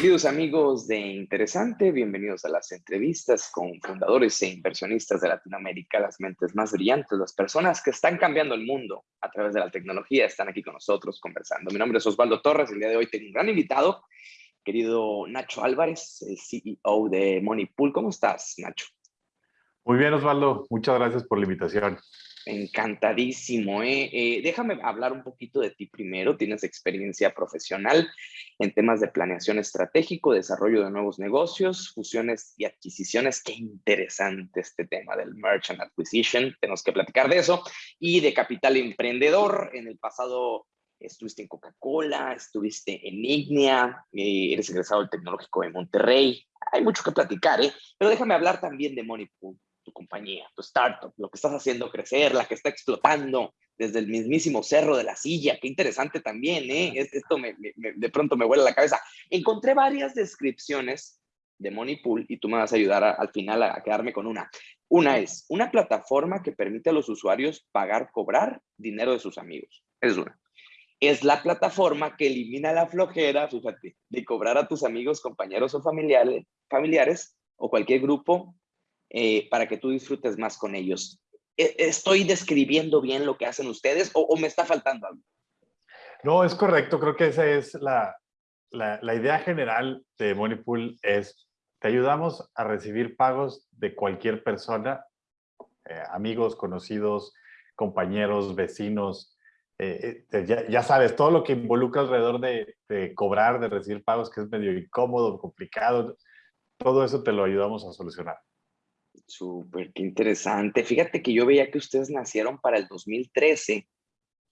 Queridos amigos de Interesante, bienvenidos a las entrevistas con fundadores e inversionistas de Latinoamérica, las mentes más brillantes, las personas que están cambiando el mundo a través de la tecnología, están aquí con nosotros conversando. Mi nombre es Osvaldo Torres, el día de hoy tengo un gran invitado, querido Nacho Álvarez, el CEO de Moneypool. ¿Cómo estás, Nacho? Muy bien, Osvaldo. Muchas gracias por la invitación. Encantadísimo. ¿eh? ¿eh? déjame hablar un poquito de ti primero. Tienes experiencia profesional en temas de planeación estratégico, desarrollo de nuevos negocios, fusiones y adquisiciones. Qué interesante este tema del merchant acquisition. Tenemos que platicar de eso. Y de capital emprendedor. En el pasado estuviste en Coca-Cola, estuviste en Ignea, eh, eres egresado del Tecnológico de Monterrey. Hay mucho que platicar, ¿eh? Pero déjame hablar también de Moneypool tu compañía, tu startup, lo que estás haciendo crecer, la que está explotando desde el mismísimo cerro de la silla. Qué interesante también, ¿eh? Esto me, de pronto me vuela la cabeza. Encontré varias descripciones de Moneypool y tú me vas a ayudar al final a, quedarme con una. Una es una plataforma que permite a los usuarios pagar, cobrar dinero de sus amigos. Es una. Es la plataforma que elimina la flojera, fíjate, de cobrar a tus amigos, compañeros o familiares, familiares o cualquier grupo eh, para que tú disfrutes más con ellos. ¿E-, ¿Estoy describiendo bien lo que hacen ustedes o, me está faltando algo? No, es correcto. Creo que esa es la, la, idea general de Moneypool es te ayudamos a recibir pagos de cualquier persona, eh, amigos, conocidos, compañeros, vecinos, eh, ya, ya, sabes, todo lo que involucra alrededor de, de, cobrar, de recibir pagos, que es medio incómodo, complicado, todo eso te lo ayudamos a solucionar. Súper, qué interesante. Fíjate que yo veía que ustedes nacieron para el 2013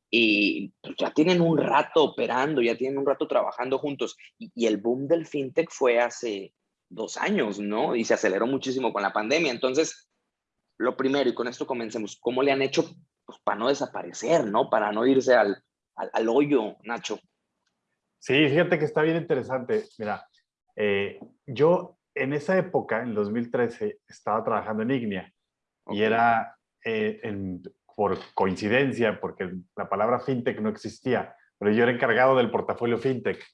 y pues, ya tienen un rato operando, ya tienen un rato trabajando juntos. Y, el boom del fintech fue hace dos años, ¿no? Y se aceleró muchísimo con la pandemia. Entonces, lo primero, y con esto comencemos, ¿cómo le han hecho pues, para no desaparecer, ¿no? Para no irse al, al, hoyo, Nacho. Sí, fíjate que está bien interesante. Mira, eh, yo en esa época, en 2013, estaba trabajando en Ignea y era eh, por coincidencia, porque la palabra fintech no existía, pero yo era encargado del portafolio fintech.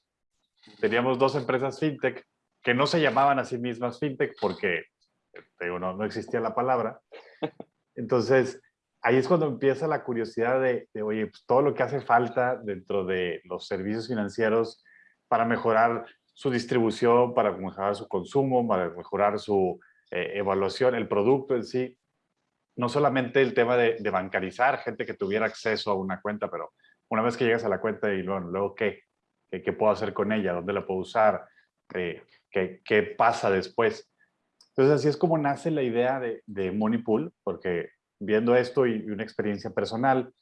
Teníamos dos empresas fintech que no se llamaban a sí mismas fintech porque no, no existía la palabra. Entonces, ahí es cuando empieza la curiosidad de, de oye, pues todo lo que hace falta dentro de los servicios financieros para mejorar su distribución, para mejorar su consumo, para mejorar su eh, evaluación, el producto en sí. No solamente el tema de, bancarizar, gente que tuviera acceso a una cuenta, pero una vez que llegas a la cuenta y luego, luego ¿qué? ¿qué? puedo hacer con ella? ¿Dónde la puedo usar? Eh, ¿qué, ¿qué, pasa después? Entonces así es como nace la idea de, de Moneypool, porque viendo esto y, una experiencia personal,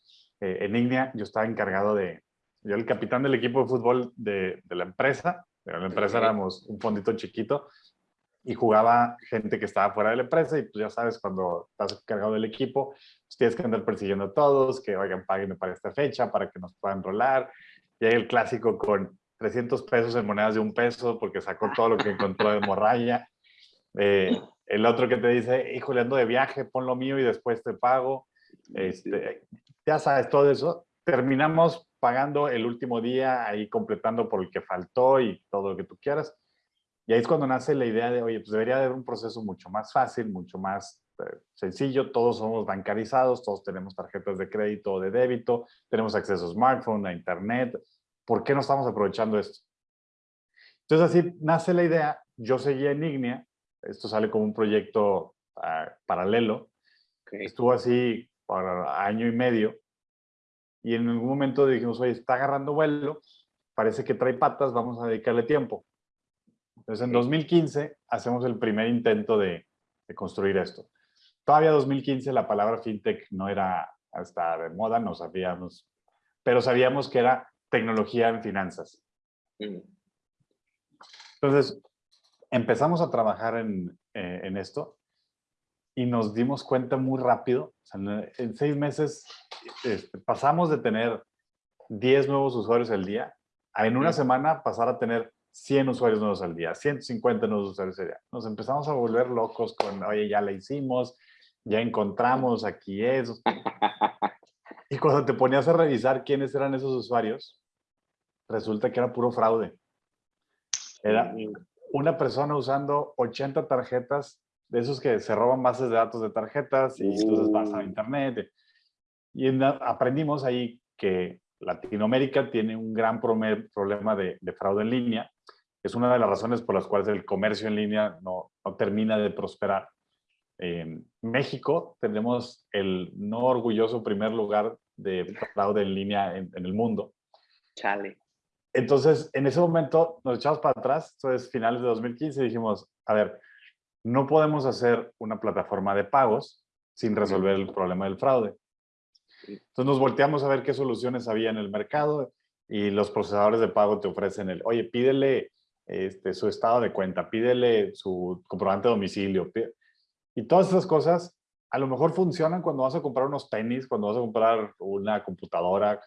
eh, en Ignea yo estaba encargado de, yo el capitán del equipo de fútbol de, de la empresa, en la empresa éramos un fondito chiquito y jugaba gente que estaba fuera de la empresa y pues ya sabes, cuando estás encargado del equipo, pues tienes que andar persiguiendo a todos, que oigan, paguen para esta fecha, para que nos puedan rolar. Y hay el clásico con 300 pesos en monedas de un peso porque sacó todo lo que encontró de morralla. Eh, el otro que te dice, híjole, ando de viaje, pon lo mío y después te pago. Este, ya sabes, todo eso. Terminamos pagando el último día, ahí completando por el que faltó y todo lo que tú quieras. Y ahí es cuando nace la idea de, oye, pues debería haber un proceso mucho más fácil, mucho más eh, sencillo. Todos somos bancarizados, todos tenemos tarjetas de crédito o de débito, tenemos acceso a smartphone, a internet. ¿Por qué no estamos aprovechando esto? Entonces así nace la idea. Yo seguía en Ignea. Esto sale como un proyecto ah, paralelo. Estuvo así por año y medio y en algún momento dijimos, oye, está agarrando vuelo, parece que trae patas, vamos a dedicarle tiempo. Entonces, en 2015 hacemos el primer intento de, construir esto. Todavía 2015 la palabra fintech no era hasta de moda, no sabíamos, pero sabíamos que era tecnología en finanzas. Entonces, empezamos a trabajar en, eh, en esto y nos dimos cuenta muy rápido, en seis meses este, pasamos de tener 10 nuevos usuarios al día a en una semana pasar a tener 100 usuarios nuevos al día, 150 nuevos usuarios al día. Nos empezamos a volver locos con, oye, ya la hicimos, ya encontramos aquí eso. Y cuando te ponías a revisar quiénes eran esos usuarios, resulta que era puro fraude. Era una persona usando 80 tarjetas de esos que se roban bases de datos de tarjetas y entonces vas a uh. internet. Y aprendimos ahí que Latinoamérica tiene un gran problema de, fraude en línea. Es una de las razones por las cuales el comercio en línea no, termina de prosperar. En México tenemos el no orgulloso primer lugar de fraude en línea en, en el mundo. Chale. Entonces, en ese momento nos echamos para atrás, entonces finales de 2015 dijimos, a ver, no podemos hacer una plataforma de pagos sin resolver el problema del fraude. Entonces nos volteamos a ver qué soluciones había en el mercado y los procesadores de pago te ofrecen el, oye, pídele este, su estado de cuenta, pídele su comprobante de domicilio. Y todas esas cosas a lo mejor funcionan cuando vas a comprar unos tenis, cuando vas a comprar una computadora,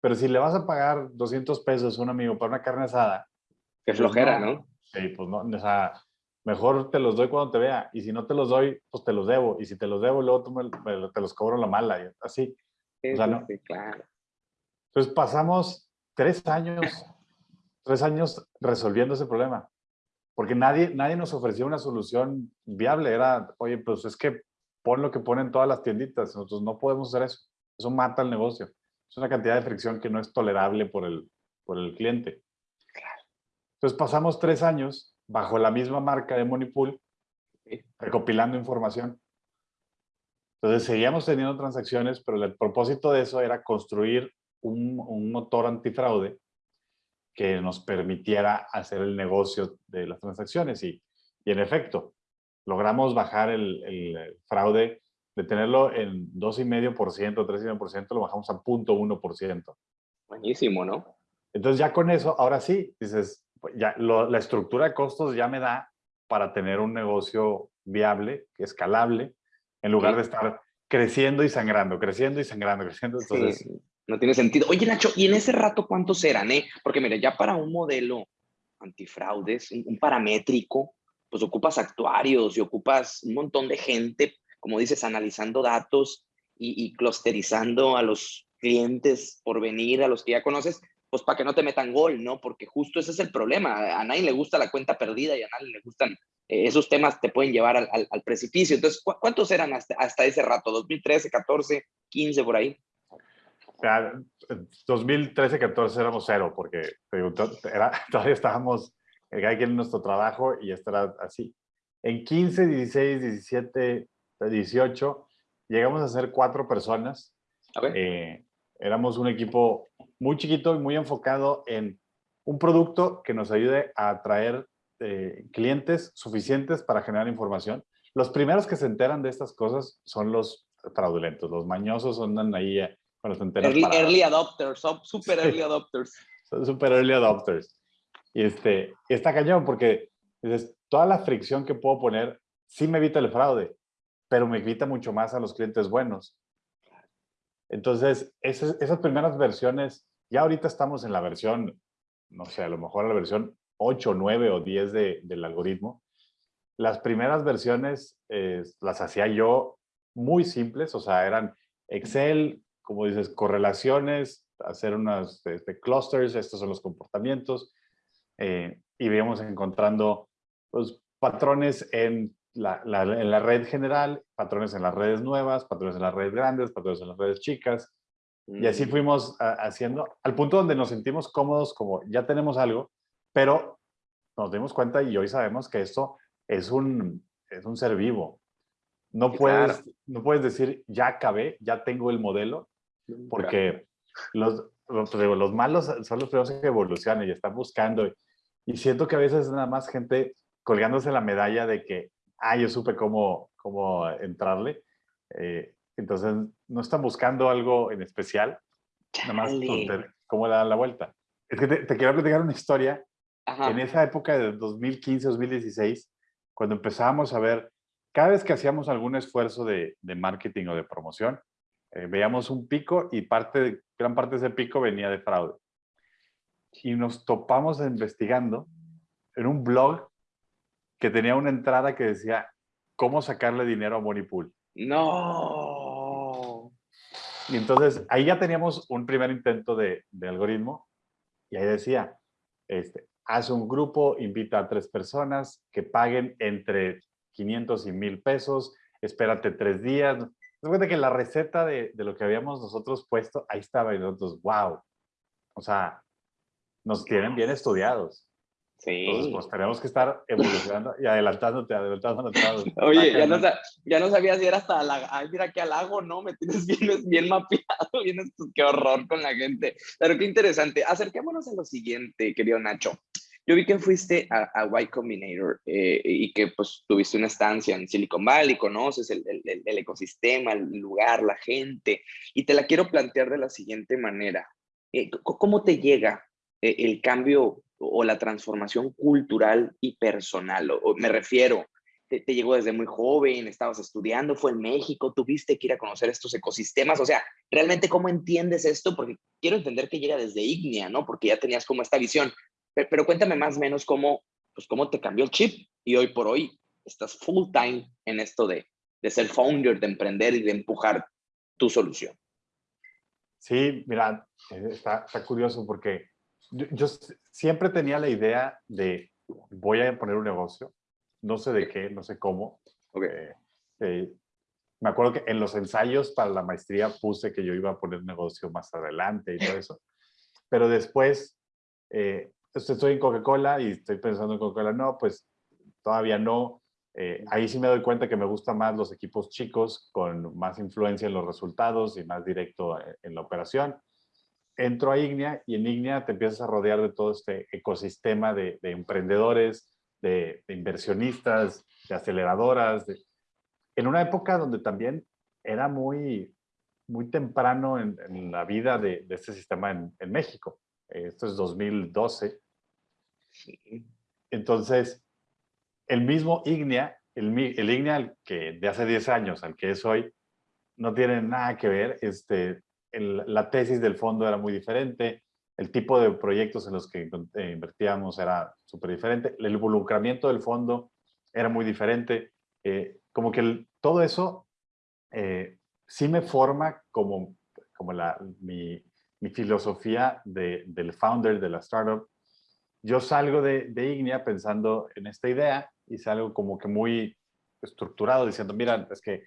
pero si le vas a pagar 200 pesos a un amigo para una carne asada. Qué pues flojera, ¿no? Sí, pues no, o sea, mejor te los doy cuando te vea. Y si no te los doy, pues te los debo. Y si te los debo, luego tú me, te los cobro la mala. Y así. o sea, ¿no? claro. Entonces pasamos tres años, tres años resolviendo ese problema. Porque nadie, nadie nos ofrecía una solución viable. Era, oye, pues es que pon lo que ponen todas las tienditas. Nosotros no podemos hacer eso. Eso mata el negocio. Es una cantidad de fricción que no es tolerable por el, por el cliente. Entonces pasamos tres años bajo la misma marca de Monipool, recopilando información. Entonces seguíamos teniendo transacciones, pero el propósito de eso era construir un, un motor antifraude que nos permitiera hacer el negocio de las transacciones. Y, y en efecto, logramos bajar el, el, fraude de tenerlo en 2,5%, 3,5%, lo bajamos a 0.1%. Buenísimo, ¿no? Entonces ya con eso, ahora sí, dices, pues, ya la estructura de costos ya me da para tener un negocio viable, escalable, en lugar de estar creciendo y sangrando, creciendo y sangrando, creciendo. Entonces, no tiene sentido. Oye, Nacho, ¿y en ese rato cuántos eran? Eh? Porque mira, ya para un modelo antifraudes, un, paramétrico, pues ocupas actuarios y ocupas un montón de gente, como dices, analizando datos y, y clusterizando a los clientes por venir, a los que ya conoces, pues para que no te metan gol, ¿no? Porque justo ese es el problema. A nadie le gusta la cuenta perdida y a nadie le gustan eh, esos temas, te pueden llevar al, al, precipicio. Entonces, ¿cuántos eran hasta, hasta, ese rato? ¿2013, 14, 15 por ahí? Ya, 2013, 14 éramos cero, porque era, todavía estábamos, cada quien en nuestro trabajo y esto era así. En 15, 16, 17, 18, llegamos a ser cuatro personas. Eh, éramos un equipo muy chiquito y muy enfocado en un producto que nos ayude a atraer eh, clientes suficientes para generar información. Los primeros que se enteran de estas cosas son los fraudulentos, los mañosos andan ahí eh, cuando se enteran. Early, adopters, super early adopters. Son super early adopters. Y, este, está cañón porque dices, toda la fricción que puedo poner sí me evita el fraude, pero me evita mucho más a los clientes buenos. Entonces, esas, primeras versiones ya ahorita estamos en la versión, no sé, a lo mejor la versión 8, 9 o 10 de, del algoritmo. Las primeras versiones eh, las hacía yo muy simples, o sea, eran Excel, como dices, correlaciones, hacer unas este, clusters, estos son los comportamientos, eh, y íbamos encontrando pues, patrones en la, en la red general, patrones en las redes nuevas, patrones en las redes grandes, patrones en las redes chicas, y así mm. fuimos ah, haciendo, al punto donde nos sentimos cómodos, como ya tenemos algo, pero nos dimos cuenta y hoy sabemos que esto es un, es un ser vivo. No, puedes, no puedes decir, ya acabé, ya tengo el modelo, porque los, los, los, malos son los primeros que evolucionan y están buscando. Y siento que a veces nada más gente colgándose la medalla de que, ah, yo supe cómo, cómo entrarle. Eh, entonces, no están buscando algo en especial, nada más cómo le dan la vuelta. Es que te, quiero platicar una historia. En esa época de 2015, 2016, cuando empezábamos a ver, cada vez que hacíamos algún esfuerzo de, de marketing o de promoción, eh, veíamos un pico y parte, gran parte de ese pico venía de fraude. Y nos topamos investigando en un blog que tenía una entrada que decía, ¿cómo sacarle dinero a Monipool? No. Y entonces ahí ya teníamos un primer intento de, de algoritmo y ahí decía, este, haz un grupo, invita a tres personas que paguen entre 500 y 1000 pesos, espérate tres días. Se cuenta que la receta de, de, lo que habíamos nosotros puesto, ahí estaba y nosotros, wow. O sea, nos tienen bien estudiados. Sí. Entonces, pues tenemos que estar evolucionando y adelantándote, adelantándote. Oye, ya no, ya no sabía si era hasta la, ay, mira qué al lago, ¿no? Me tienes bien, bien mapeado, bien, qué horror con la gente. Pero qué interesante. Acerquémonos a lo siguiente, querido Nacho. Yo vi que fuiste a, a Y Combinator eh, y que pues tuviste una estancia en Silicon Valley, conoces el, el, el, ecosistema, el lugar, la gente, y te la quiero plantear de la siguiente manera. Eh, ¿Cómo te llega eh, el cambio o la transformación cultural y personal? O, me refiero, te, te, llegó desde muy joven, estabas estudiando, fue en México, tuviste que ir a conocer estos ecosistemas, o sea, realmente cómo entiendes esto, porque quiero entender que llega desde Ignia, ¿no? Porque ya tenías como esta visión, pero, cuéntame más o menos cómo, pues cómo te cambió el chip y hoy por hoy estás full time en esto de, de ser founder, de emprender y de empujar tu solución. Sí, mira, eh, está, está curioso porque yo, siempre tenía la idea de voy a poner un negocio, no sé de qué, no sé cómo. Eh, eh, me acuerdo que en los ensayos para la maestría puse que yo iba a poner negocio más adelante y todo eso. Pero después estoy en Coca-Cola y estoy pensando en Coca-Cola, no, pues todavía no. Eh, ahí sí me doy cuenta que me gustan más los equipos chicos con más influencia en los resultados y más directo eh, en la operación. Entro a Ignea y en Ignea te empiezas a rodear de todo este ecosistema de, emprendedores, de, inversionistas, de aceleradoras. en una época donde también era muy, muy temprano en, la vida de, este sistema en, en México. Esto es 2012. Entonces, el mismo Ignea, el, el Ignea que de hace 10 años al que es hoy, no tiene nada que ver. Este, la tesis del fondo era muy diferente, el tipo de proyectos en los que eh, invertíamos era súper diferente, el involucramiento del fondo era muy diferente. Eh, como que todo eso eh, sí me forma como, como la, mi, filosofía de, del founder de la startup yo salgo de, de Ignea pensando en esta idea y salgo como que muy estructurado diciendo, mira, es que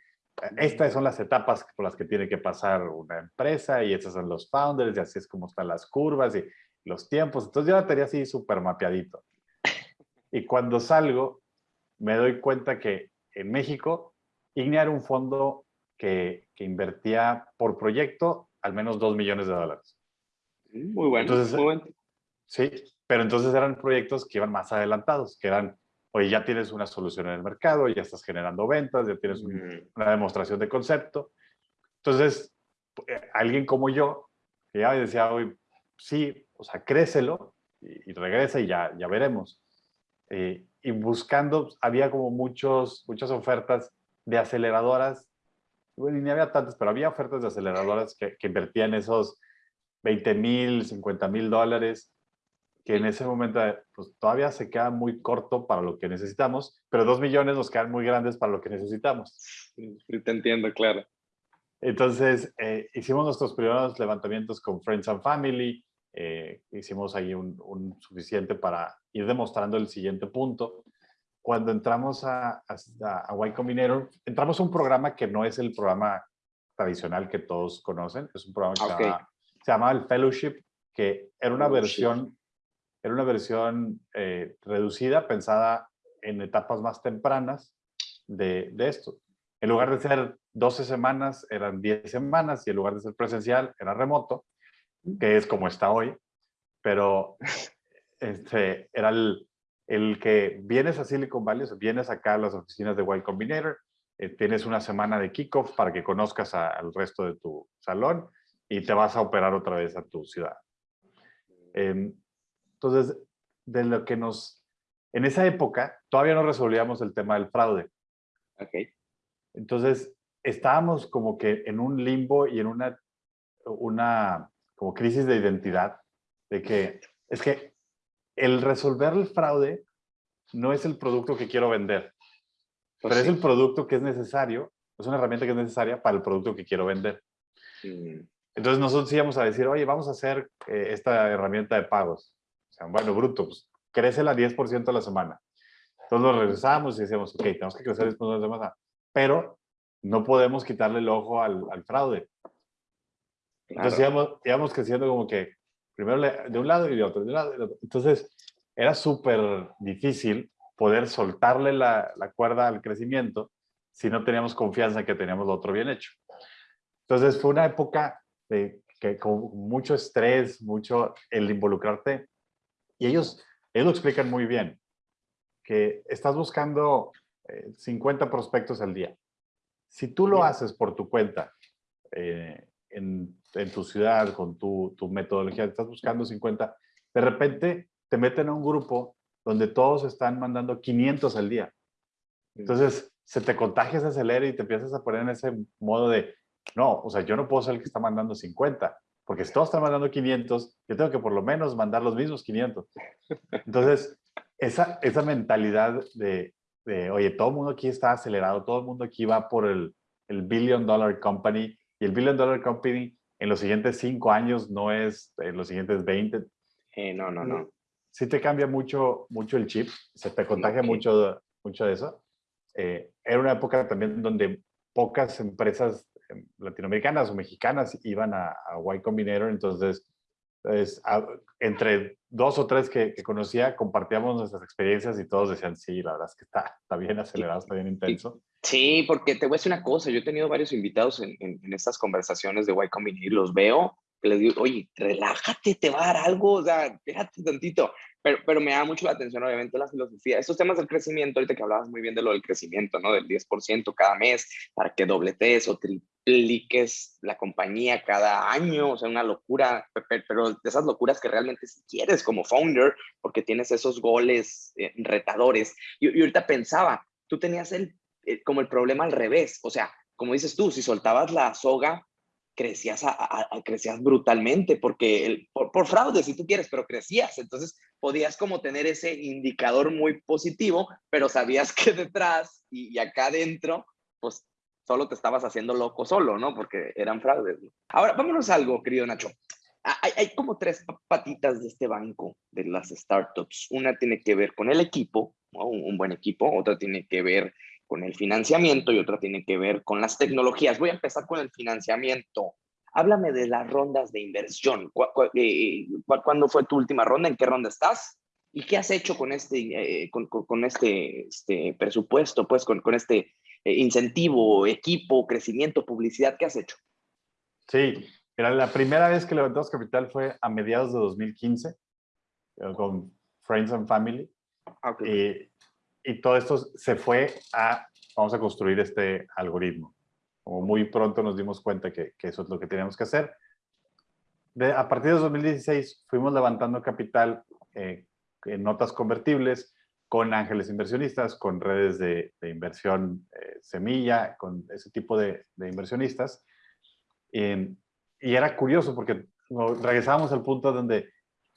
estas son las etapas por las que tiene que pasar una empresa y estos son los founders y así es como están las curvas y los tiempos. Entonces yo la tenía así súper mapeadito. Y cuando salgo, me doy cuenta que en México, Ignea era un fondo que, que invertía por proyecto al menos dos millones de dólares. Muy bueno, Entonces, muy bueno. Sí, pero entonces eran proyectos que iban más adelantados, que eran, oye, ya tienes una solución en el mercado, ya estás generando ventas, ya tienes una demostración de concepto. Entonces, eh, alguien como yo, que ya decía, oye, sí, o sea, crécelo y, regresa y ya, ya veremos. Eh, y buscando, había como muchos, muchas ofertas de aceleradoras, bueno, ni había tantas, pero había ofertas de aceleradoras que, que invertían esos 20 mil, 50 mil dólares que en ese momento pues, todavía se queda muy corto para lo que necesitamos, pero dos millones nos quedan muy grandes para lo que necesitamos. Sí, te entiendo, claro. Entonces, eh, hicimos nuestros primeros levantamientos con Friends and Family, eh, hicimos ahí un, un, suficiente para ir demostrando el siguiente punto. Cuando entramos a, a, Y Combinator, entramos a un programa que no es el programa tradicional que todos conocen, es un programa que se, llama, se, llama, el Fellowship, que era una versión era una versión eh, reducida, pensada en etapas más tempranas de, de, esto. En lugar de ser 12 semanas, eran 10 semanas y en lugar de ser presencial, era remoto, que es como está hoy. Pero este, era el, el que vienes a Silicon Valley, vienes acá a las oficinas de Y Combinator, eh, tienes una semana de kickoff para que conozcas al resto de tu salón y te vas a operar otra vez a tu ciudad. Eh, entonces, de lo que nos... En esa época, todavía no resolvíamos el tema del fraude. Ok. Entonces, estábamos como que en un limbo y en una, una como crisis de identidad, de que es que el resolver el fraude no es el producto que quiero vender, pues pero es el producto que es necesario, es una herramienta que es necesaria para el producto que quiero vender. Mm. Entonces nosotros íbamos a decir, oye, vamos a hacer eh, esta herramienta de pagos bueno, bruto, pues, crece la 10% a la semana. Entonces nos regresamos y decíamos, ok, tenemos que crecer 10% a la semana, pero no podemos quitarle el ojo al, al fraude. Entonces íbamos, íbamos, creciendo como que primero de un lado y de otro, de un lado y de otro. Entonces era súper difícil poder soltarle la, la, cuerda al crecimiento si no teníamos confianza en que teníamos lo otro bien hecho. Entonces fue una época de, que con mucho estrés, mucho el involucrarte. Y ellos, ellos lo explican muy bien, que estás buscando 50 eh, prospectos al día. Si tú lo haces por tu cuenta, eh, en, en, tu ciudad, con tu, tu metodología, estás buscando 50, de repente te meten a un grupo donde todos están mandando 500 al día. Entonces, se te contagia, se acelera y te empiezas a poner en ese modo de, no, o sea, yo no puedo ser el que está mandando 50, porque si todos están mandando 500, yo tengo que por lo menos mandar los mismos 500. Entonces, esa, esa mentalidad de, de, oye, todo el mundo aquí está acelerado, todo el mundo aquí va por el, el billion dollar company, y el billion dollar company en los siguientes cinco años no es en los siguientes 20. Eh, no, no, no sí te cambia mucho, mucho el chip, se te contagia mucho, mucho de eso. Eh, era una época también donde pocas empresas em, latinoamericanas o mexicanas iban a, a Y Combinator, entonces pues, entre dos o tres que, conocía compartíamos nuestras experiencias y todos decían, sí, la verdad es que está, está bien acelerado, está bien intenso. Sí, porque te voy a decir una cosa, yo he tenido varios invitados en, en, estas conversaciones de Y Combinator, los veo que les digo, oye, relájate, te va a dar algo, o sea, déjate tantito. Pero, pero me da mucho la atención, obviamente, la filosofía. Estos temas del crecimiento, ahorita que hablabas muy bien de lo del crecimiento, ¿no? Del 10% cada mes, para que dobletes o tripliques la compañía cada año, o sea, una locura, pero de esas locuras que realmente si quieres como founder, porque tienes esos goles eh, retadores. Y, y, ahorita pensaba, tú tenías el, eh, como el problema al revés, o sea, como dices tú, si soltabas la soga crecías, crecías brutalmente, porque por, fraude, si tú quieres, pero crecías. Entonces podías como tener ese indicador muy positivo, pero sabías que detrás y, acá adentro, pues solo te estabas haciendo loco solo, ¿no? Porque eran fraudes. Ahora, vámonos a algo, querido Nacho. Hay, hay, como tres patitas de este banco de las startups. Una tiene que ver con el equipo, un, un buen equipo, otra tiene que ver con el financiamiento y otra tiene que ver con las tecnologías. Voy a empezar con el financiamiento. Háblame de las rondas de inversión. Eh, ¿Cuándo fue tu última ronda? ¿En qué ronda estás? ¿Y qué has hecho con este, eh, con, este, este, presupuesto, pues con, con este eh, incentivo, equipo, crecimiento, publicidad? ¿Qué has hecho? Sí, era la primera vez que levantamos capital fue a mediados de 2015 con Friends and Family. Ah, okay y todo esto se fue a, vamos a construir este algoritmo. Como muy pronto nos dimos cuenta que, que eso es lo que teníamos que hacer. De, a partir de 2016 fuimos levantando capital eh, en notas convertibles con ángeles inversionistas, con redes de, de inversión eh, semilla, con ese tipo de, de inversionistas. y era curioso porque regresábamos al punto donde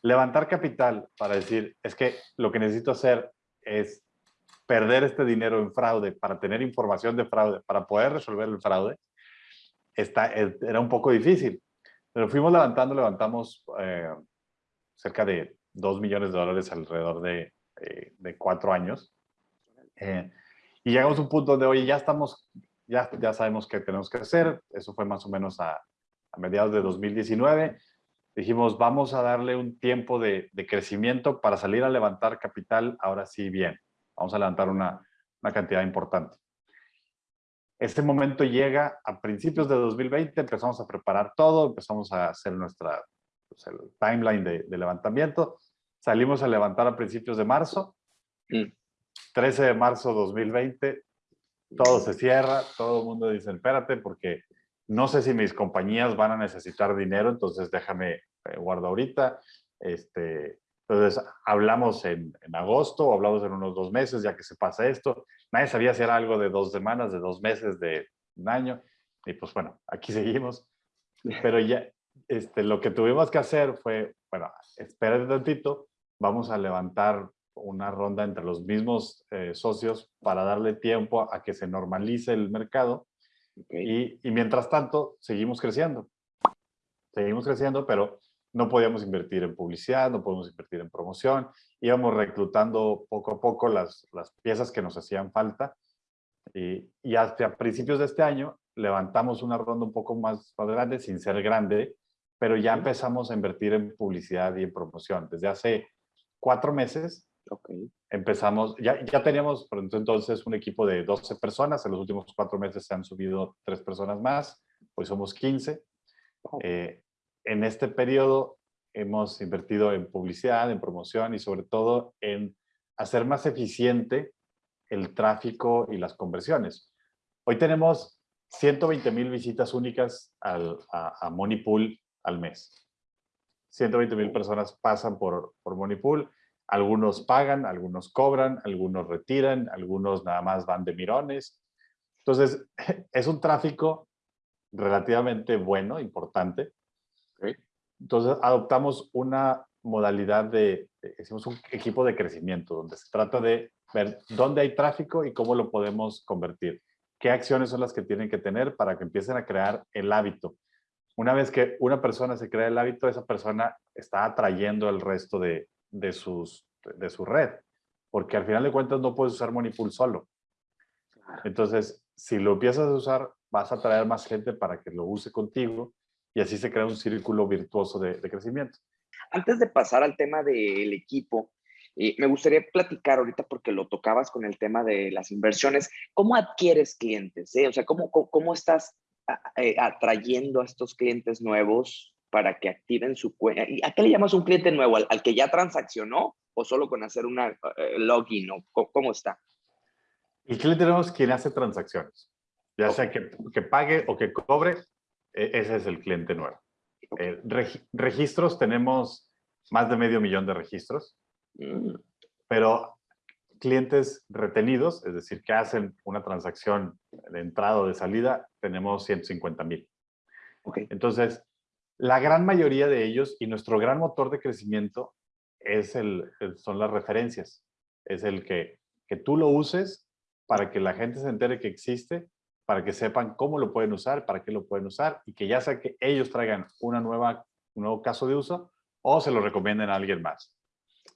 levantar capital para decir, es que lo que necesito hacer es perder este dinero en fraude para tener información de fraude, para poder resolver el fraude, está, era un poco difícil. Pero fuimos levantando, levantamos eh, cerca de 2 millones de dólares alrededor de, eh, de cuatro años. Eh, y llegamos a un punto donde, oye, ya estamos, ya, ya sabemos qué tenemos que hacer. Eso fue más o menos a, a mediados de 2019. Dijimos, vamos a darle un tiempo de, de crecimiento para salir a levantar capital ahora sí bien vamos a levantar una, una cantidad importante. Este momento llega a principios de 2020, empezamos a preparar todo, empezamos a hacer nuestra pues, el timeline de, levantamiento. Salimos a levantar a principios de marzo. 13 mm. de marzo 2020, todo se cierra, todo el mundo dice, espérate, porque no sé si mis compañías van a necesitar dinero, entonces déjame eh, guardo ahorita. Este, entonces, hablamos en, en, agosto hablamos en unos dos meses, ya que se pasa esto. Nadie sabía si era algo de dos semanas, de dos meses, de un año. Y pues bueno, aquí seguimos. Pero ya, este, lo que tuvimos que hacer fue, bueno, espérate tantito, vamos a levantar una ronda entre los mismos eh, socios para darle tiempo a que se normalice el mercado. Y, y mientras tanto, seguimos creciendo. Seguimos creciendo, pero no podíamos invertir en publicidad, no podíamos invertir en promoción, íbamos reclutando poco a poco las, las piezas que nos hacían falta y, y hasta principios de este año levantamos una ronda un poco más, más grande, sin ser grande, pero ya empezamos a invertir en publicidad y en promoción. Desde hace cuatro meses okay. empezamos, ya, ya teníamos por entonces un equipo de 12 personas, en los últimos cuatro meses se han subido tres personas más, hoy somos 15. Eh, en este periodo hemos invertido en publicidad, en promoción y sobre todo en hacer más eficiente el tráfico y las conversiones. Hoy tenemos 120 mil visitas únicas al, a, a Moneypool al mes. 120 mil personas pasan por, por Moneypool. Algunos pagan, algunos cobran, algunos retiran, algunos nada más van de mirones. Entonces, es un tráfico relativamente bueno, importante. Entonces, adoptamos una modalidad de, hicimos un equipo de crecimiento, donde se trata de ver dónde hay tráfico y cómo lo podemos convertir. ¿Qué acciones son las que tienen que tener para que empiecen a crear el hábito? Una vez que una persona se crea el hábito, esa persona está atrayendo el resto de, de, sus, de su red. Porque al final de cuentas no puedes usar Monipool solo. Entonces, si lo empiezas a usar, vas a atraer más gente para que lo use contigo y así se crea un círculo virtuoso de, de crecimiento. Antes de pasar al tema del equipo, eh, me gustaría platicar ahorita porque lo tocabas con el tema de las inversiones. ¿Cómo adquieres clientes? Eh? O sea, ¿cómo, cómo, cómo estás atrayendo a estos clientes nuevos para que activen su cuenta? ¿A qué le llamas un cliente nuevo? ¿Al, al que ya transaccionó o solo con hacer una uh, login? ¿o cómo, ¿Cómo está? El cliente nuevo es quien hace transacciones. Ya okay. sea que, que, pague o que cobre, ese es el cliente nuevo. Okay. Eh, reg registros, tenemos más de medio millón de registros, mm. pero clientes retenidos, es decir, que hacen una transacción de entrada o de salida, tenemos 150 mil. Okay. Entonces, la gran mayoría de ellos y nuestro gran motor de crecimiento es el, el, son las referencias. Es el que, que tú lo uses para que la gente se entere que existe, para que sepan cómo lo pueden usar, para qué lo pueden usar y que ya sea que ellos traigan una nueva, un nuevo caso de uso o se lo recomienden a alguien más.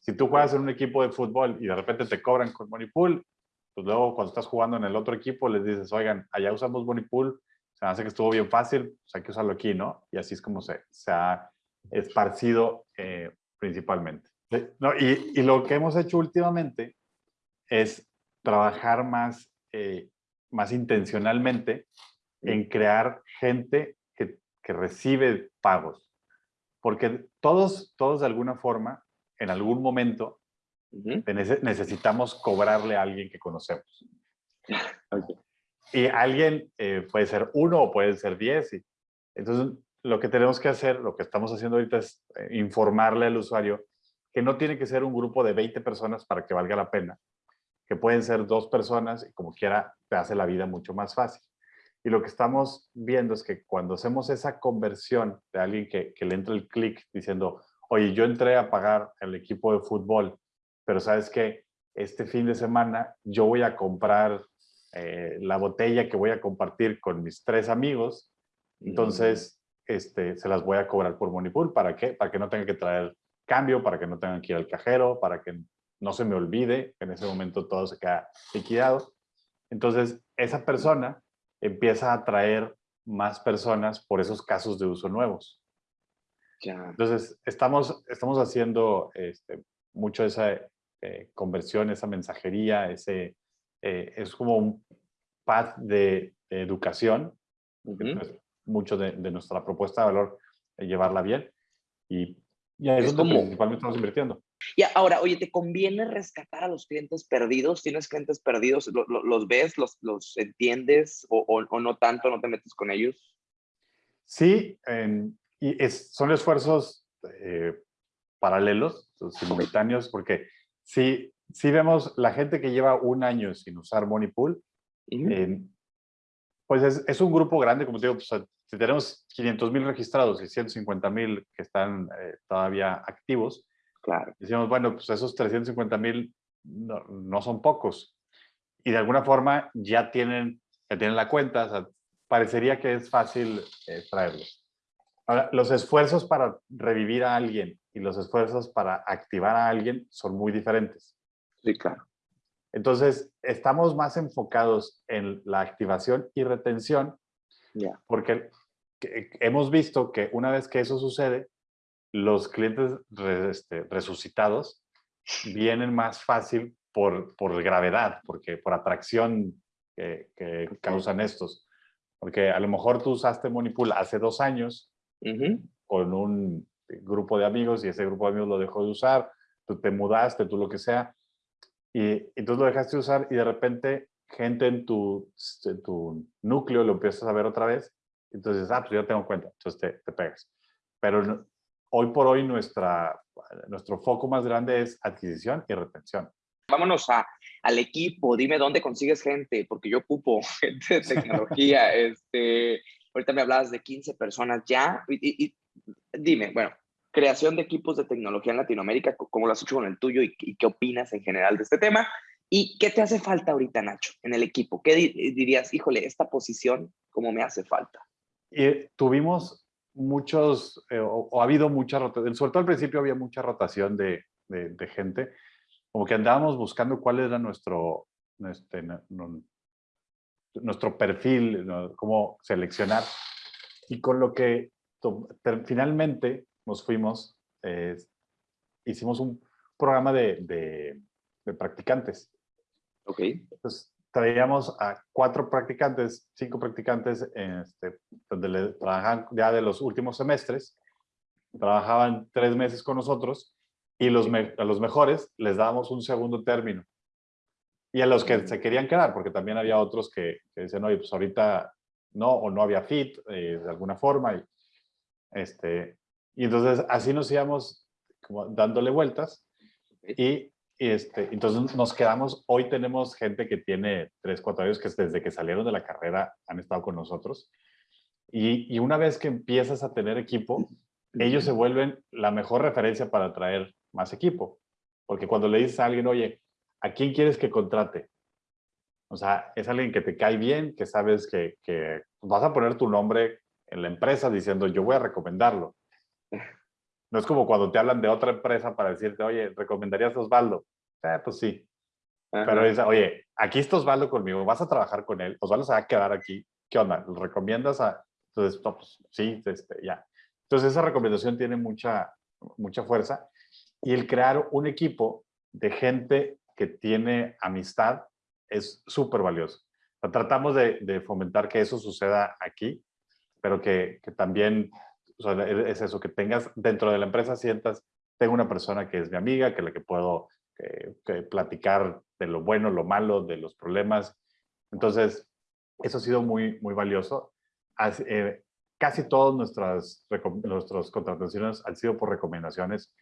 Si tú juegas en un equipo de fútbol y de repente te cobran con Moneypool, pues luego cuando estás jugando en el otro equipo les dices, oigan, allá usamos Moneypool, se hace que estuvo bien fácil, pues hay que usarlo aquí, ¿no? Y así es como se, se ha esparcido eh, principalmente. No, y, y, lo que hemos hecho últimamente es trabajar más, eh, más intencionalmente en crear gente que, que recibe pagos. Porque todos, todos de alguna forma en algún momento uh -huh. necesitamos cobrarle a alguien que conocemos. Okay. Y alguien eh, puede ser uno o puede ser diez. Y, entonces, lo que tenemos que hacer, lo que estamos haciendo ahorita es eh, informarle al usuario que no tiene que ser un grupo de 20 personas para que valga la pena, que pueden ser dos personas y como quiera te hace la vida mucho más fácil. Y lo que estamos viendo es que cuando hacemos esa conversión de alguien que, que le entra el clic diciendo, oye, yo entré a pagar el equipo de fútbol, pero sabes que este fin de semana yo voy a comprar eh, la botella que voy a compartir con mis tres amigos, entonces este, se las voy a cobrar por Monipool. ¿Para qué? Para que no tenga que traer cambio, para que no tengan que ir al cajero, para que no se me olvide que en ese momento todo se queda liquidado. Entonces, esa persona empieza a atraer más personas por esos casos de uso nuevos. Ya. Entonces, estamos, estamos haciendo este, mucho esa eh, conversión, esa mensajería, ese, eh, es como un path de, de educación, uh -huh. es mucho de, de, nuestra propuesta de valor, eh, llevarla bien, y, y ahí es, es donde como... principalmente estamos invirtiendo. Y ahora, oye, ¿te conviene rescatar a los clientes perdidos? ¿Tienes clientes perdidos? ¿Lo, lo, ¿Los ves? Los, ¿Los entiendes? O, o, o, no tanto? ¿No te metes con ellos? Sí, eh, y es, son esfuerzos eh, paralelos, simultáneos, porque sí, sí vemos la gente que lleva un año sin usar Moneypool, uh -huh. eh, pues es, es, un grupo grande, como te digo, pues, si tenemos 500 mil registrados y 150 mil que están eh, todavía activos, Claro. Decimos, bueno, pues esos 350 mil no, no, son pocos. Y de alguna forma ya tienen, ya tienen la cuenta, o sea, parecería que es fácil eh, traerlos. Ahora, los esfuerzos para revivir a alguien y los esfuerzos para activar a alguien son muy diferentes. Sí, claro. Entonces, estamos más enfocados en la activación y retención, Ya. porque hemos visto que una vez que eso sucede, los clientes re- este, resucitados vienen más fácil por, por gravedad, porque por atracción que, que Ok. causan estos. Porque a lo mejor tú usaste Monipool hace dos años Ujú. con un grupo de amigos y ese grupo de amigos lo dejó de usar, tú te mudaste, tú lo que sea, y entonces lo dejaste de usar y de repente gente en tu, en tu núcleo lo empiezas a ver otra vez, entonces, ah, pues yo tengo cuenta, entonces te, te pegas. Pero no- hoy por hoy nuestra, nuestro foco más grande es adquisición y retención. Vámonos a, al equipo, dime dónde consigues gente, porque yo ocupo gente de tecnología. este, ahorita me hablabas de 15 personas ya. Y, y- dime, bueno, creación de equipos de tecnología en Latinoamérica, ¿cómo lo has hecho con el tuyo y, y qué opinas en general de este tema? ¿Y qué te hace falta ahorita, Nacho, en el equipo? ¿Qué di- dirías, híjole, esta posición, cómo me hace falta? Eh, tuvimos muchos, eh, o, o ha habido mucha rotación, sobre todo al principio había mucha rotación de, de- de gente, como que andábamos buscando cuál era nuestro, este, nuestro perfil, ¿no? cómo seleccionar. Y con lo que finalmente nos fuimos, eh, hicimos un programa de, de- de practicantes. ¿Ok? Entonces, traíamos a cuatro practicantes, cinco practicantes, este, donde le trabajaban ya de los últimos semestres, trabajaban tres meses con nosotros y los me- a los mejores les dábamos un segundo término. Y a los que se querían quedar, porque también había otros que, que decían, oye, pues ahorita no, o no había fit eh, de alguna forma. Y, este, y entonces así nos íbamos como dándole vueltas y, y, este, entonces nos quedamos, hoy tenemos gente que tiene 3, 4 años que desde que salieron de la carrera han estado con nosotros. Y, y una vez que empiezas a tener equipo, ellos se vuelven la mejor referencia para atraer más equipo. Porque cuando le dices a alguien, oye, ¿a quién quieres que contrate? O sea, es alguien que te cae bien, que sabes que, que vas a poner tu nombre en la empresa diciendo, yo voy a recomendarlo. No es como cuando te hablan de otra empresa para decirte, oye, ¿recomendarías a Osvaldo? Eh, pues sí. Ajá. Pero dice, oye, aquí está Osvaldo conmigo, vas a trabajar con él, Osvaldo se va a quedar aquí. ¿Qué onda? ¿Lo recomiendas a...? Entonces, no, pues, sí, este, ya. Entonces, esa recomendación tiene mucha, mucha fuerza. Y el crear un equipo de gente que tiene amistad es súper valioso. Tratamos de, fomentar que eso suceda aquí, pero que, que también e, es eso, que tengas dentro de la empresa, sientas, tengo una persona que es mi amiga, que la que puedo eh, platicar de lo bueno, lo malo, de los problemas. Entonces, eso ha sido muy, muy valioso. Eh, casi todas nuestras, nuestras contrataciones han sido por recomendaciones.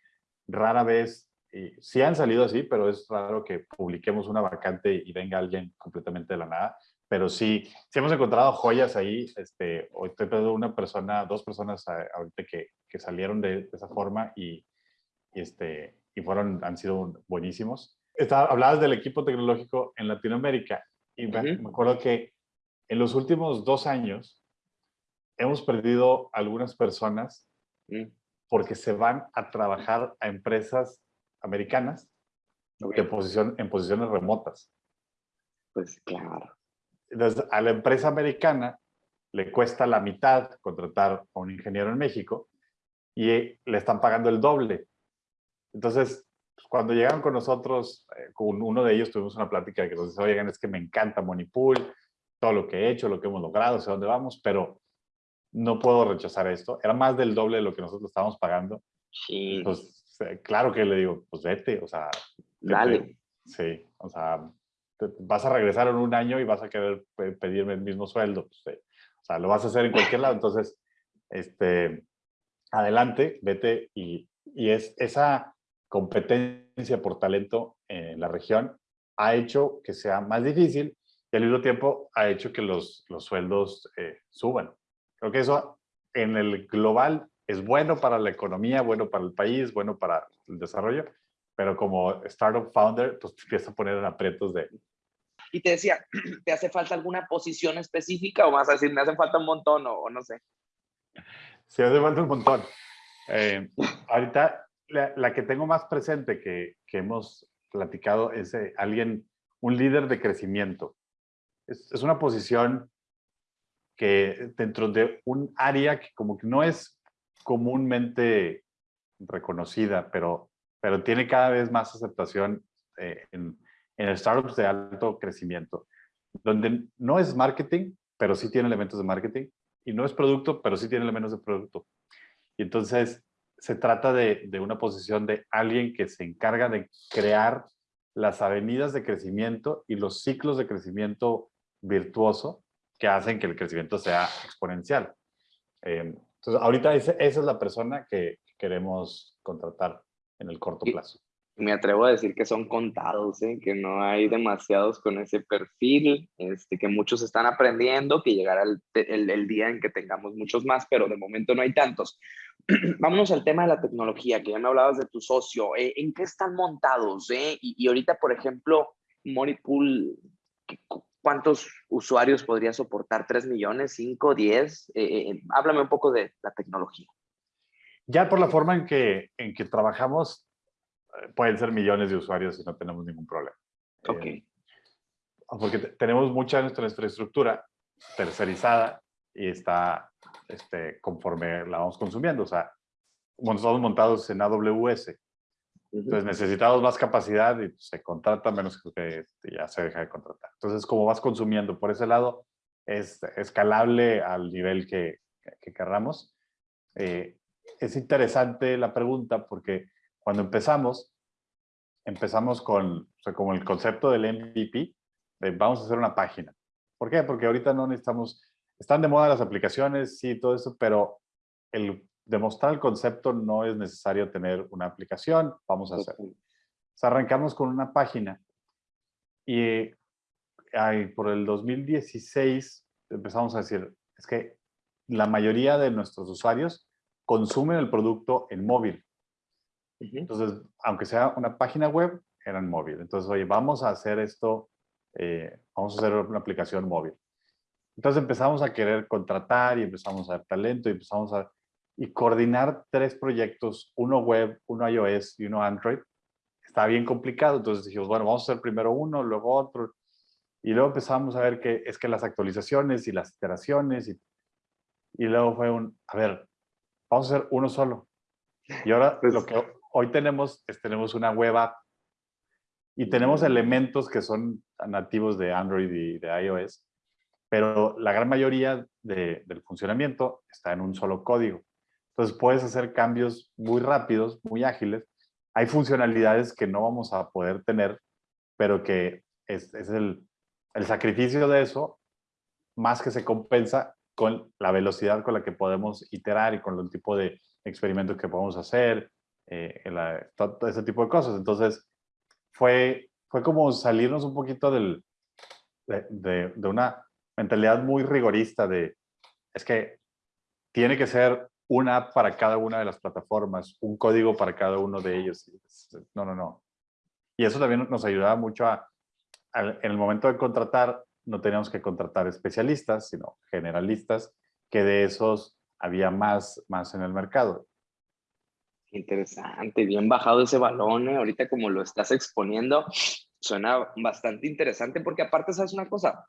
Rara vez, y sí han salido así, pero es raro que publiquemos una vacante y venga alguien completamente de la nada. Pero sí, sí hemos encontrado joyas ahí. Este, hoy estoy pensando una persona, dos personas a- ahorita que, que salieron de, de esa forma y, y este, y fueron, han sido buenísimos. Estaba, hablabas del equipo tecnológico en Latinoamérica y me, Ujú. me acuerdo que en los últimos dos años hemos perdido algunas personas Mm, porque se van a trabajar a empresas americanas ok. en, posición, en posiciones remotas. Pues claro. Entonces, a la empresa americana le cuesta la mitad contratar a un ingeniero en México y le están pagando el doble. Entonces, cuando llegaron con nosotros, eh, con uno de ellos tuvimos una plática que nos dice, oigan, es que me encanta Monipool, todo lo que he hecho, lo que hemos logrado, sé dónde vamos, pero no puedo rechazar esto. Era más del doble de lo que nosotros estábamos pagando. Sí, eh, claro que le digo, pues vete, o sea, vete. dale. Sí, o sea, te- vas a regresar en un año y vas a querer pe- pedirme el mismo sueldo. pues, eh, o sea, lo vas a hacer en cualquier lado. Entonces, este, adelante, vete y, y es esa competencia por talento en la región ha hecho que sea más difícil y al mismo tiempo ha hecho que los, los sueldos eh, suban. Creo que eso en el global es bueno para la economía, bueno para el país, bueno para el desarrollo, pero como startup founder, pues te empieza a poner en aprietos de, Y te decía, ¿te hace falta alguna posición específica o más a decir, me hace falta un montón o, o no sé? Sí, hace falta un montón. Eh, ahorita la, que tengo más presente que, que hemos platicado es eh, alguien, un líder de crecimiento. Es, es, una posición que dentro de un área que como que no es comúnmente reconocida, pero, pero tiene cada vez más aceptación eh, en, en startups de alto crecimiento, donde no es marketing, pero sí tiene elementos de marketing, y no es producto, pero sí tiene elementos de producto. Y entonces se trata de, de una posición de alguien que se encarga de crear las avenidas de crecimiento y los ciclos de crecimiento virtuoso que hacen que el crecimiento sea exponencial. Eh, entonces, ahorita esa, esa es la persona que queremos contratar en el corto plazo me atrevo a decir que son contados, ¿eh? que no hay demasiados con ese perfil, este, que muchos están aprendiendo, que llegará el, el, día en que tengamos muchos más, pero de momento no hay tantos. Vámonos al tema de la tecnología, que ya me hablabas de tu socio. ¿eh? ¿En qué están montados? Eh? Y, y, ahorita, por ejemplo, Moripool, ¿cuántos usuarios podría soportar? ¿3 millones? ¿5? ¿10? Eh, háblame un poco de la tecnología. Ya por la forma en que, en que trabajamos, pueden ser millones de usuarios y no tenemos ningún problema. Ok. Eh, porque tenemos mucha de nuestra infraestructura tercerizada y está este, conforme la vamos consumiendo. O sea, estamos montados en AWS. Entonces necesitamos más capacidad y se contrata menos que ya se deja de contratar. Entonces, como vas consumiendo por ese lado, es escalable al nivel que, que querramos. Eh, es interesante la pregunta porque cuando empezamos, empezamos con, como el concepto del MVP, vamos a hacer una página. ¿Por qué? Porque ahorita no necesitamos, están de moda las aplicaciones, sí, todo eso, pero el demostrar el concepto no es necesario tener una aplicación, vamos a hacer. arrancamos con una página y por el 2016 empezamos a decir, es que la mayoría de nuestros usuarios consumen el producto en móvil. Entonces, aunque sea una página web, eran móvil. Entonces, oye, vamos a hacer esto, eh, vamos a hacer una aplicación móvil. Entonces empezamos a querer contratar y empezamos a dar talento y empezamos a y coordinar tres proyectos, uno web, uno iOS y uno Android. Está bien complicado, entonces dijimos, bueno, vamos a hacer primero uno, luego otro. Y luego empezamos a ver que es que las actualizaciones y las iteraciones y, y luego fue un, a ver, vamos a hacer uno solo. Y ahora pues lo que hoy tenemos, tenemos una web app y tenemos elementos que son nativos de Android y de iOS, pero la gran mayoría del funcionamiento está en un solo código. Entonces puedes hacer cambios muy rápidos, muy ágiles. Hay funcionalidades que no vamos a poder tener, pero que es, es el, el sacrificio de eso, más que se compensa con la velocidad con la que podemos iterar y con el tipo de experimentos que podemos hacer, eh, todo ese tipo de cosas. Entonces, fue, fue como salirnos un poquito del, de, de, una mentalidad muy rigorista de, es que tiene que ser una app para cada una de las plataformas, un código para cada uno de ellos. No, no, no. Y eso también nos ayudaba mucho a, en el momento de contratar, no teníamos que contratar especialistas, sino generalistas, que de esos había más, más en el mercado. Interesante, bien bajado ese balón, ¿eh? ahorita como lo estás exponiendo, suena bastante interesante porque aparte, ¿sabes una cosa?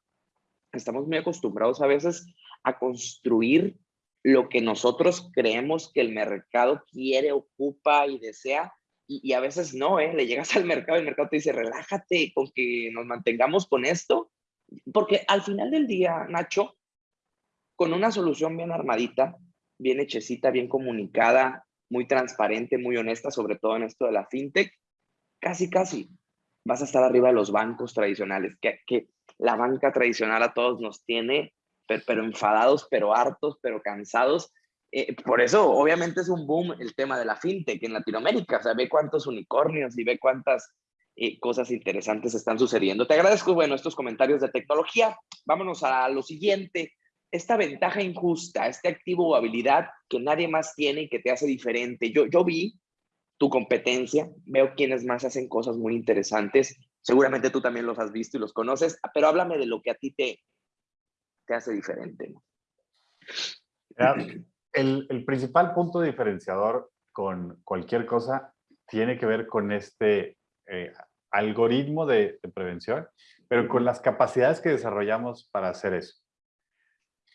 Estamos muy acostumbrados a veces a construir lo que nosotros creemos que el mercado quiere, ocupa y desea, y, a veces no, ¿eh? Le llegas al mercado y el mercado te dice, relájate con que nos mantengamos con esto, porque al final del día, Nacho, con una solución bien armadita, bien hechecita, bien comunicada, muy transparente, muy honesta, sobre todo en esto de la fintech, casi, casi vas a estar arriba de los bancos tradicionales, que, que la banca tradicional a todos nos tiene, pero, enfadados, pero hartos, pero cansados. Eh, por eso, obviamente, es un boom el tema de la fintech en Latinoamérica. O sea, ve cuántos unicornios y ve cuántas eh, cosas interesantes están sucediendo. Te agradezco, bueno, estos comentarios de tecnología. Vámonos a lo siguiente esta ventaja injusta, este activo o habilidad que nadie más tiene y que te hace diferente. Yo, yo vi tu competencia, veo quienes más hacen cosas muy interesantes. Seguramente tú también los has visto y los conoces, pero háblame de lo que a ti te, te hace diferente. el, el, principal punto diferenciador con cualquier cosa tiene que ver con este eh, algoritmo de, de, prevención, pero con las capacidades que desarrollamos para hacer eso.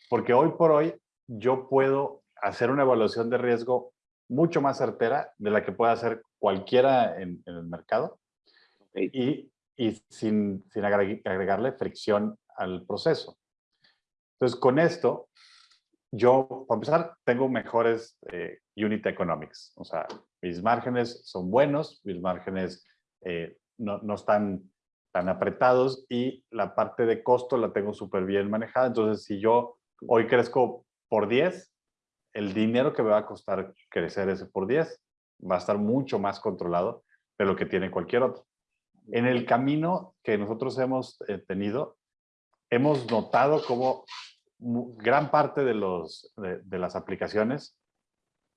Porque hoy por hoy yo puedo hacer una evaluación de riesgo mucho más certera de la que pueda hacer cualquiera en, en el mercado y, y, sin, sin agregarle fricción al proceso. Entonces, con esto, yo, para empezar, tengo mejores eh, unit economics. O sea, mis márgenes son buenos, mis márgenes eh, no, no, están tan apretados y la parte de costo la tengo súper bien manejada. Entonces, si yo hoy crezco por 10, el dinero que me va a costar crecer ese por 10 va a estar mucho más controlado de lo que tiene cualquier otro. En el camino que nosotros hemos eh, tenido, hemos notado cómo gran parte de, los, de, las aplicaciones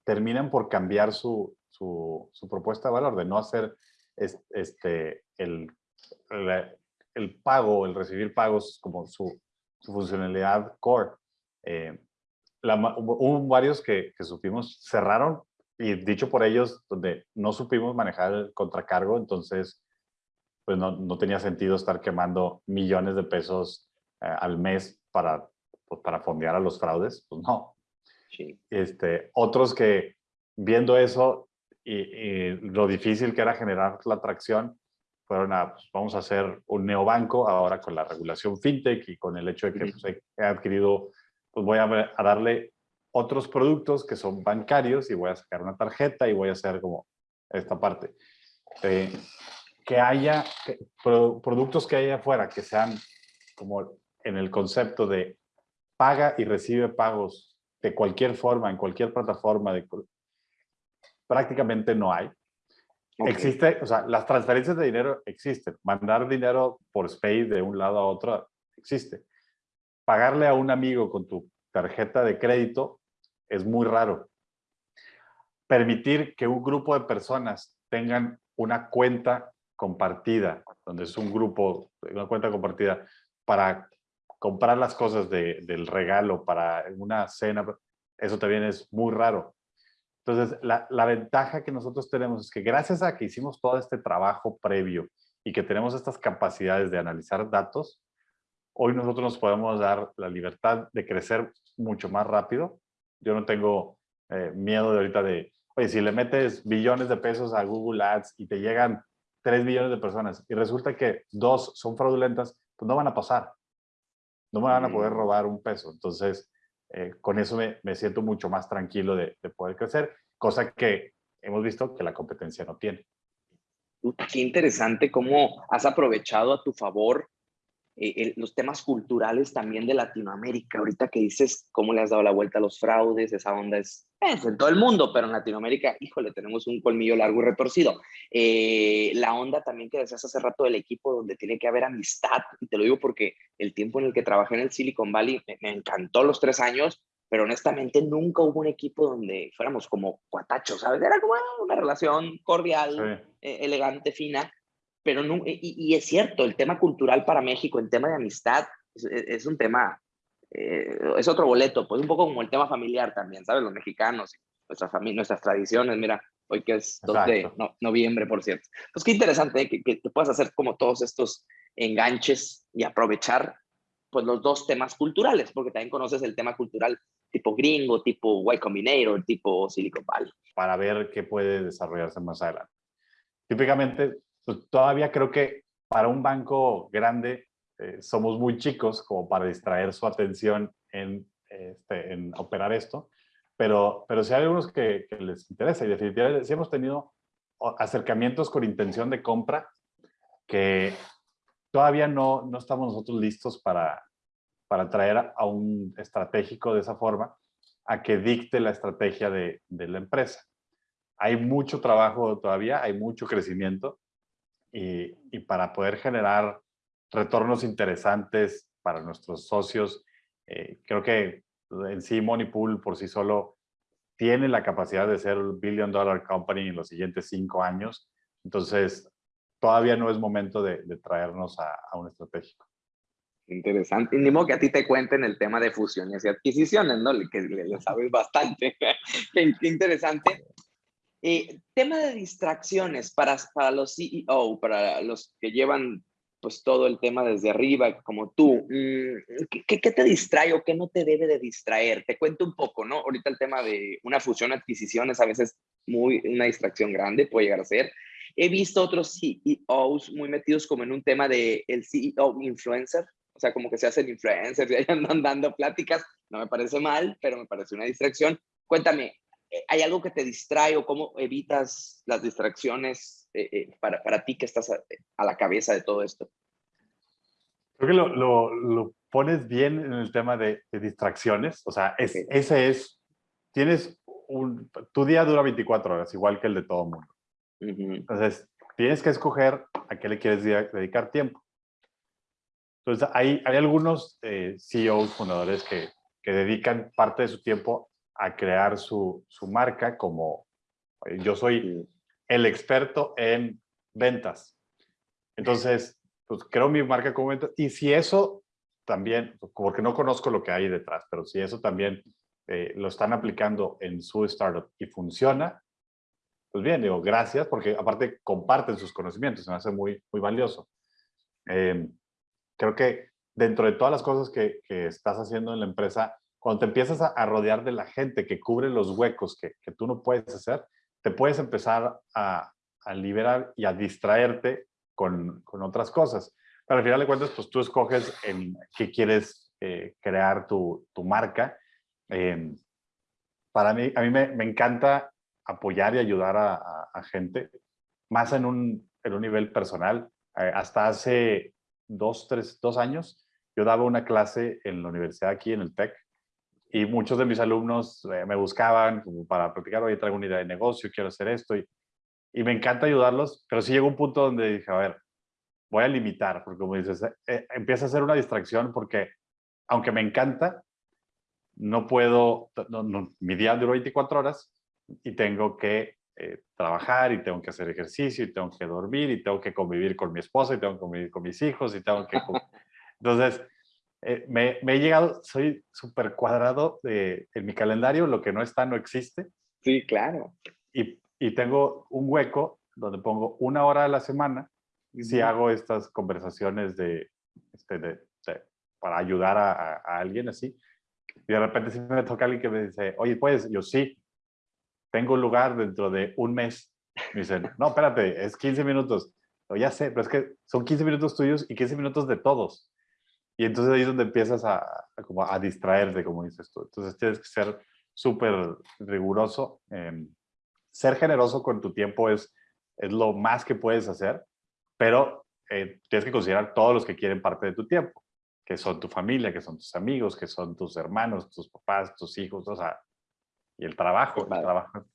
terminan por cambiar su, su, propuesta de valor, de no hacer este, el, el, pago, el recibir pagos como su, su funcionalidad core. Eh, hubo varios que, que, supimos cerraron y dicho por ellos, donde no supimos manejar el contracargo, entonces pues no, no tenía sentido estar quemando millones de pesos eh, al mes para, pues, para fondear a los fraudes, pues no. Sí. Este, otros que viendo eso y, y, lo difícil que era generar la atracción, fueron a, pues, vamos a hacer un neobanco ahora con la regulación fintech y con el hecho de que pues, he adquirido pues voy a, a, darle otros productos que son bancarios y voy a sacar una tarjeta y voy a hacer como esta parte. Eh, que haya productos que haya afuera que sean como en el concepto de paga y recibe pagos de cualquier forma, en cualquier plataforma, de, prácticamente no hay. Existe, o sea, las transferencias de dinero existen. Mandar dinero por SPAY de un lado a otro existe pagarle a un amigo con tu tarjeta de crédito es muy raro. Permitir que un grupo de personas tengan una cuenta compartida, donde es un grupo, una cuenta compartida para comprar las cosas del regalo para una cena, eso también es muy raro. Entonces, la, la, ventaja que nosotros tenemos es que gracias a que hicimos todo este trabajo previo y que tenemos estas capacidades de analizar datos, hoy nosotros nos podemos dar la libertad de crecer mucho más rápido. Yo no tengo eh, miedo de ahorita de, oye, si le metes billones de pesos a Google Ads y te llegan 3 millones de personas y resulta que dos son fraudulentas, pues no van a pasar. No me van a poder robar un peso. Entonces, eh, con eso me, me, siento mucho más tranquilo de, de poder crecer, cosa que hemos visto que la competencia no tiene. Qué interesante cómo has aprovechado a tu favor eh, los temas culturales también de Latinoamérica. Ahorita que dices cómo le has dado la vuelta a los fraudes, esa onda es, en todo el mundo, pero en Latinoamérica, híjole, tenemos un colmillo largo y retorcido. Eh, la onda también que decías hace rato del equipo donde tiene que haber amistad, y te lo digo porque el tiempo en el que trabajé en el Silicon Valley me, encantó los tres años, pero honestamente nunca hubo un equipo donde fuéramos como cuatachos, ¿sabes? Era como una relación cordial, eh, elegante, fina, pero no, y, es cierto, el tema cultural para México, el tema de amistad, es, un tema, eh, es otro boleto, pues un poco como el tema familiar también, ¿sabes? Los mexicanos, nuestras, nuestras tradiciones, mira, hoy que es 2 de noviembre, por cierto. Pues qué interesante ¿eh? que, que, puedas hacer como todos estos enganches y aprovechar pues los dos temas culturales, porque también conoces el tema cultural tipo gringo, tipo Y Combinator, tipo Silicon Valley. Para ver qué puede desarrollarse más adelante. Típicamente todavía creo que para un banco grande eh, somos muy chicos como para distraer su atención en, este, en operar esto, pero, pero sí hay algunos que, les interesa y definitivamente sí hemos tenido acercamientos con intención de compra que todavía no, no estamos nosotros listos para, para traer a un estratégico de esa forma a que dicte la estrategia de, de la empresa. Hay mucho trabajo todavía, hay mucho crecimiento, y, para poder generar retornos interesantes para nuestros socios. Eh, creo que en sí Moneypool por sí solo tiene la capacidad de ser un billion dollar company en los siguientes cinco años. Entonces, todavía no es momento de, traernos a, un estratégico. Interesante. Y ni modo que a ti te cuenten el tema de fusiones y adquisiciones, ¿no? Que le, sabes bastante. qué, interesante. Eh, tema de distracciones para, para los CEO, para los que llevan pues todo el tema desde arriba, como tú. Mm, ¿Qué, qué te distrae o qué no te debe de distraer? Te cuento un poco, ¿no? Ahorita el tema de una fusión adquisiciones a veces muy una distracción grande puede llegar a ser. He visto otros CEOs muy metidos como en un tema de el CEO influencer, o sea, como que se hacen influencers y andan dando pláticas. No me parece mal, pero me parece una distracción. Cuéntame, ¿hay algo que te distrae o cómo evitas las distracciones eh, eh, para, para, ti que estás a, la cabeza de todo esto? Creo que lo, lo, lo pones bien en el tema de, distracciones. O sea, es, ese es, tienes un, tu día dura 24 horas, igual que el de todo el mundo. Entonces, tienes que escoger a qué le quieres dedicar tiempo. Entonces, hay, hay algunos CEOs, fundadores, que, que dedican parte de su tiempo a crear su, su marca como yo soy el experto en ventas. Entonces, pues creo mi marca como ventas. Y si eso también, porque no conozco lo que hay detrás, pero si eso también eh, lo están aplicando en su startup y funciona, pues bien, digo, gracias, porque aparte comparten sus conocimientos, me hace muy, muy valioso. Em, creo que dentro de todas las cosas que, que, estás haciendo en la empresa, cuando te empiezas a, rodear de la gente que cubre los huecos que, que tú no puedes hacer, te puedes empezar a, a liberar y a distraerte con, con, otras cosas. Pero al final de cuentas, pues tú escoges en qué quieres eh, crear tu, tu marca. Eh, para mí, a mí me, me, encanta apoyar y ayudar a, a gente, más en un, en un nivel personal. Eh, hasta hace dos, tres, dos años, yo daba una clase en la universidad aquí en el TEC y muchos de mis alumnos eh, me buscaban como para platicar, oye, traigo una idea de negocio, quiero hacer esto, y, y, me encanta ayudarlos, pero sí llegó un punto donde dije, a ver, voy a limitar, porque como dices, eh, eh, empieza a ser una distracción porque, aunque me encanta, no puedo, no, mi día dura 24 horas y tengo que trabajar y tengo que hacer ejercicio y tengo que dormir y tengo que convivir con mi esposa y tengo que convivir con mis hijos y tengo que... Entonces, eh, me, he llegado, soy súper cuadrado de, en mi calendario, lo que no está no existe. Sí, claro. Y, y tengo un hueco donde pongo una hora a la semana si hago estas conversaciones de, este, de, para ayudar a, a, alguien así. Y de repente si me toca alguien que me dice, oye, pues yo sí, tengo un lugar dentro de un mes. Me dicen, no, espérate, es 15 minutos. o ya sé, pero es que son 15 minutos tuyos y 15 minutos de todos. Y entonces ahí es donde empiezas a, como a distraerte, como dices tú. Entonces tienes que ser súper riguroso. Em, ser generoso con tu tiempo es, es lo más que puedes hacer, pero eh, tienes que considerar todos los que quieren parte de tu tiempo, que son tu familia, que son tus amigos, que son tus hermanos, tus papás, tus hijos, o sea, y el trabajo. El trabajo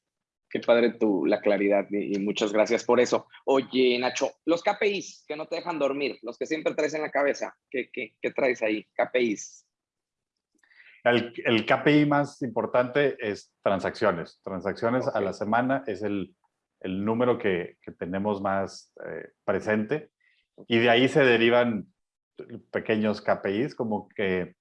Qué padre tu, la claridad y, muchas gracias por eso. Oye, Nacho, los KPIs que no te dejan dormir, los que siempre traes en la cabeza, ¿qué, qué, qué traes ahí? KPIs. El, el, KPI más importante es transacciones. Transacciones a la semana es el, el número que, que, tenemos más eh, presente y de ahí se derivan pequeños KPIs como que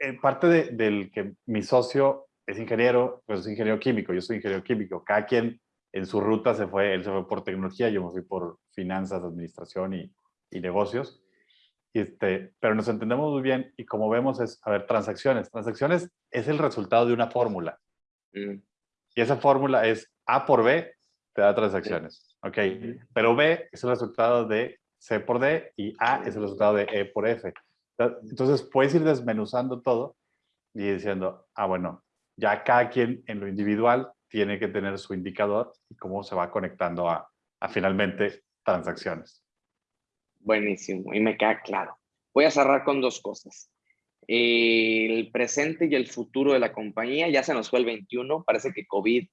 eh, parte de, del que mi socio es ingeniero, pues es ingeniero químico, yo soy ingeniero químico. Cada quien en su ruta se fue, él se fue por tecnología, yo me fui por finanzas, administración y, y negocios. Y este, pero nos entendemos muy bien y como vemos es, a ver, transacciones. Transacciones es el resultado de una fórmula. Mm. Y esa fórmula es A por B, te da transacciones. Ok, pero B es el resultado de C por D y A es el resultado de E por F. Entonces puedes ir desmenuzando todo y diciendo, ah, bueno, ya cada quien en lo individual tiene que tener su indicador y cómo se va conectando a, finalmente transacciones. Buenísimo, y me queda claro. Voy a cerrar con dos cosas. El presente y el futuro de la compañía, ya se nos fue el 21, parece que COVID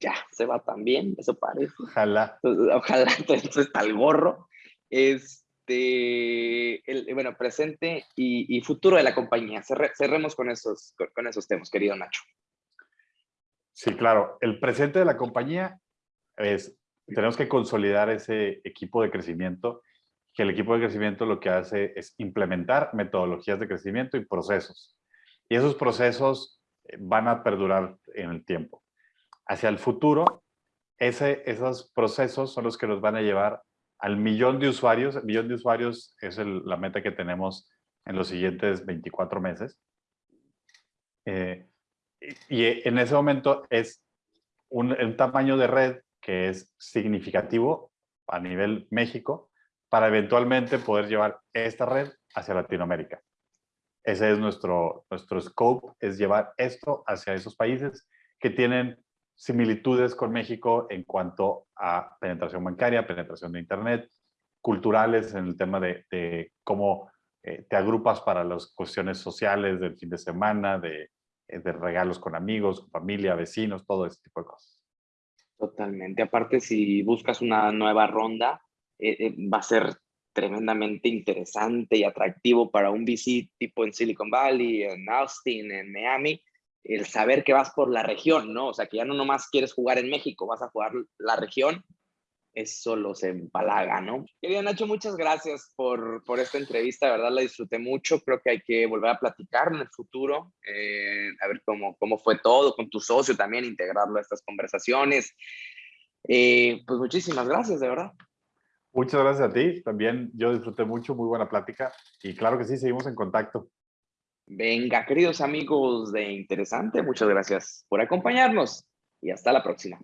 ya se va también, eso parece. Ojalá. Ojalá, entonces está el gorro. Este, el, bueno, presente y, futuro de la compañía. cerremos con esos, con esos temas, querido Nacho. Sí, claro. El presente de la compañía es, tenemos que consolidar ese equipo de crecimiento que el equipo de crecimiento lo que hace es implementar metodologías de crecimiento y procesos. Y esos procesos eh, van a perdurar en el tiempo. Hacia el futuro, ese, esos procesos son los que nos van a llevar al millón de usuarios. El millón de usuarios es la meta que tenemos en los siguientes 24 meses. Eh, y, en ese momento es un, tamaño de red que es significativo a nivel México para eventualmente poder llevar esta red hacia Latinoamérica. Ese es nuestro, nuestro scope, es llevar esto hacia esos países que tienen similitudes con México en cuanto a penetración bancaria, penetración de Internet, culturales en el tema de, cómo eh, te agrupas para las cuestiones sociales del fin de semana, de, de regalos con amigos, familia, vecinos, todo ese tipo de cosas. Totalmente. Aparte, si buscas una nueva ronda, eh, va a ser tremendamente interesante y atractivo para un VC tipo en Silicon Valley, en Austin, en Miami, el saber que vas por la región, ¿no? O sea, que ya no nomás quieres jugar en México, vas a jugar la región, eso los empalaga, ¿no? Querida Nacho, muchas gracias por, por esta entrevista, de verdad la disfruté mucho, creo que hay que volver a platicar en el futuro, eh, a ver cómo, cómo fue todo, con tu socio también, integrarlo a estas conversaciones. Eh, pues muchísimas gracias, de verdad. Muchas gracias a ti. También yo disfruté mucho, muy buena plática. Y claro que sí, seguimos en contacto. Venga, queridos amigos de Interesante, muchas gracias por acompañarnos y hasta la próxima.